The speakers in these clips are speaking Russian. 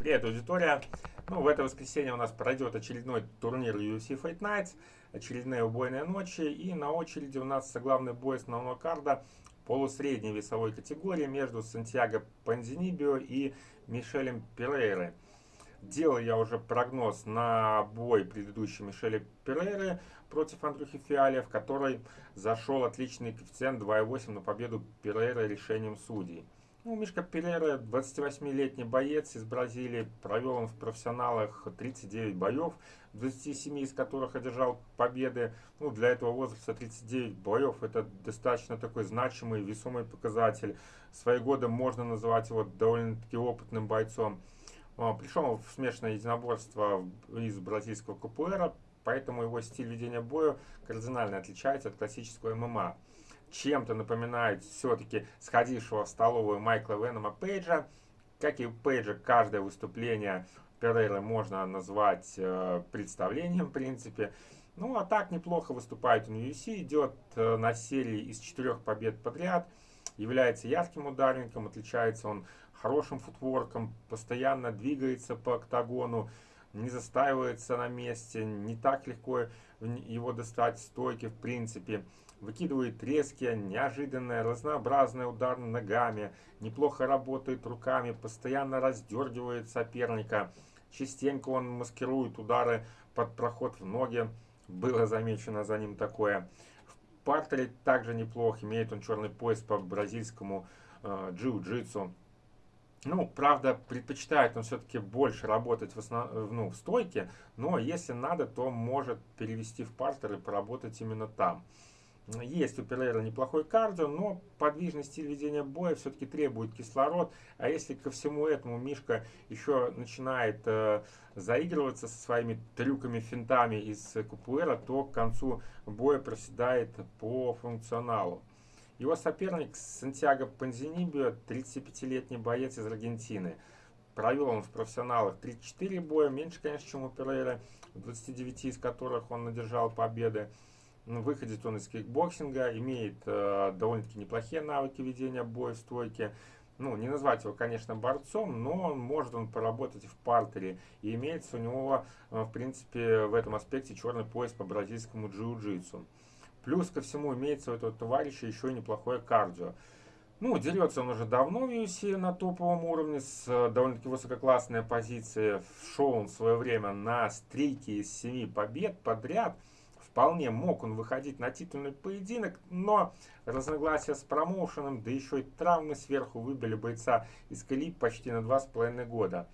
Привет, аудитория! Ну, в это воскресенье у нас пройдет очередной турнир UFC Fight Nights, очередные убойные ночи, и на очереди у нас главный бой основного карда полусредней весовой категории между Сантьяго Панзинибио и Мишелем Перейрой. Делал я уже прогноз на бой предыдущей Мишеля Перейры против Андрюхи Фиаля, в которой зашел отличный коэффициент 2,8 на победу Перейры решением судей. Ну, Мишка Перейра, 28-летний боец из Бразилии, провел он в профессионалах 39 боев, 27 из которых одержал победы. Ну, для этого возраста 39 боев это достаточно такой значимый, весомый показатель. Свои годы можно называть его довольно-таки опытным бойцом. А, пришел в смешанное единоборство из бразильского КПР, поэтому его стиль ведения боя кардинально отличается от классического ММА. Чем-то напоминает все-таки сходившего в столовую Майкла Венома Пейджа. Как и у Пейджа, каждое выступление Перейры можно назвать э, представлением, в принципе. Ну, а так неплохо выступает он в UFC, идет э, на серии из четырех побед подряд, является ярким ударником, отличается он хорошим футворком, постоянно двигается по октагону, не застаивается на месте, не так легко его достать в стойке в принципе. Выкидывает резкие, неожиданные, разнообразные удары ногами, неплохо работает руками, постоянно раздергивает соперника. Частенько он маскирует удары под проход в ноги, было замечено за ним такое. В партере также неплохо, имеет он черный пояс по бразильскому э, джиу-джитсу. Ну, правда, предпочитает он все-таки больше работать в, основ... ну, в стойке, но если надо, то может перевести в партер и поработать именно там. Есть у Перейра неплохой кардио, но подвижный стиль ведения боя все-таки требует кислород. А если ко всему этому Мишка еще начинает э, заигрываться со своими трюками, финтами из Купуэра, то к концу боя проседает по функционалу. Его соперник Сантьяго Панзинибио, 35-летний боец из Аргентины. Провел он в профессионалах 34 боя, меньше, конечно, чем у Перейра, 29 из которых он одержал победы. Ну, выходит он из кикбоксинга, имеет э, довольно-таки неплохие навыки ведения боя в стойке. Ну, не назвать его, конечно, борцом, но может он поработать в партере. И имеется у него, э, в принципе, в этом аспекте черный пояс по бразильскому джиу-джитсу. Плюс ко всему имеется у этого товарища еще и неплохое кардио. Ну, дерется он уже давно в UFC на топовом уровне, с э, довольно-таки высококлассной позиции. Шел он в свое время на стрейке из 7 побед подряд. Вполне мог он выходить на титульный поединок, но разногласия с промоушеном, да еще и травмы сверху выбили бойца из колеи почти на 2,5 года.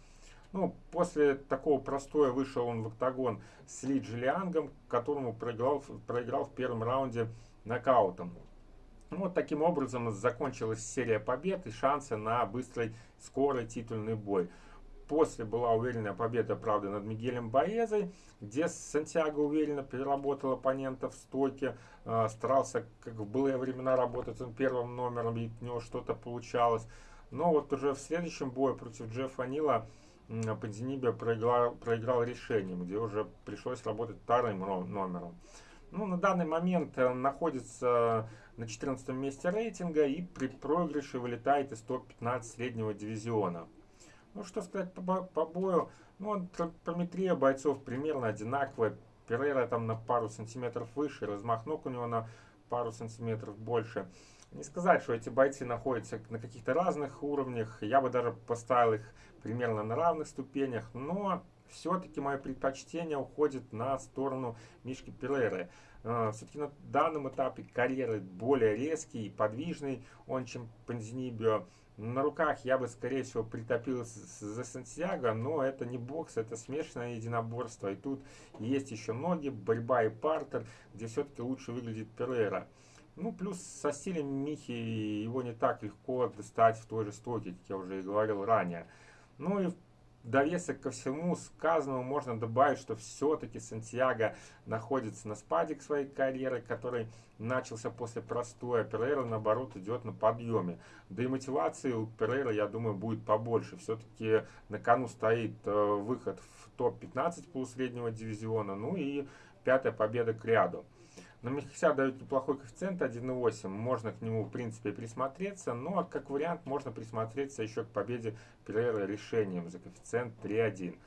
Ну, после такого простоя вышел он в октагон с Ли Джилиангом, которому проиграл, проиграл в первом раунде нокаутом. Ну, вот таким образом закончилась серия побед и шансы на быстрый, скорый титульный бой. После была уверенная победа, правда, над Мигелем Боезой, где Сантьяго уверенно переработал оппонента в стойке, э, старался, как в былые времена, работать он первым номером, и у него что-то получалось. Но вот уже в следующем бою против Джеффа Нила Пандинибия проиграл, проиграл решением, где уже пришлось работать вторым номером. Ну, на данный момент он находится на 14 месте рейтинга и при проигрыше вылетает из топ-15 среднего дивизиона. Ну, что сказать по, по бою? Ну, тропометрия бойцов примерно одинаковая. Перейра там на пару сантиметров выше, размах ног у него на пару сантиметров больше. Не сказать, что эти бойцы находятся на каких-то разных уровнях. Я бы даже поставил их примерно на равных ступенях. Но все-таки мое предпочтение уходит на сторону Мишки Перейры. А, все-таки на данном этапе карьеры более резкий и подвижный он, чем Панзинибио. На руках я бы, скорее всего, притопил за Сантьяго, но это не бокс, это смешанное единоборство. И тут есть еще ноги, борьба и партер, где все-таки лучше выглядит Перейра. Ну, плюс со стилем Михи его не так легко достать в той же стойке, как я уже и говорил ранее. Ну и довесок ко всему сказанному можно добавить, что все-таки Сантьяго находится на спаде к своей карьеры, который начался после простоя. Перейра, наоборот, идет на подъеме. Да и мотивации у Перейра, я думаю, будет побольше. Все-таки на кону стоит э, выход в топ-15 полусреднего дивизиона, ну и пятая победа к ряду. На Мехся дают неплохой коэффициент 1.8, можно к нему в принципе присмотреться, но как вариант можно присмотреться еще к победе Перейра решением за коэффициент 3.1.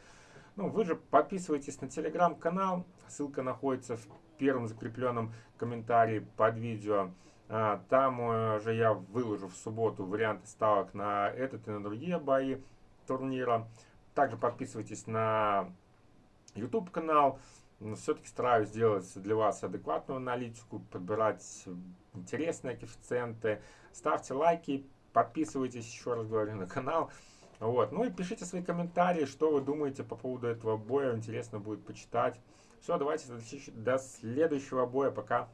Ну, вы же подписывайтесь на телеграм-канал, ссылка находится в первом закрепленном комментарии под видео. А, там э, же я выложу в субботу варианты ставок на этот и на другие бои турнира. Также подписывайтесь на YouTube канал но все-таки стараюсь сделать для вас адекватную аналитику, подбирать интересные коэффициенты. Ставьте лайки, подписывайтесь, еще раз говорю, на канал. Вот. Ну и пишите свои комментарии, что вы думаете по поводу этого боя. Интересно будет почитать. Все, давайте до следующего боя. Пока.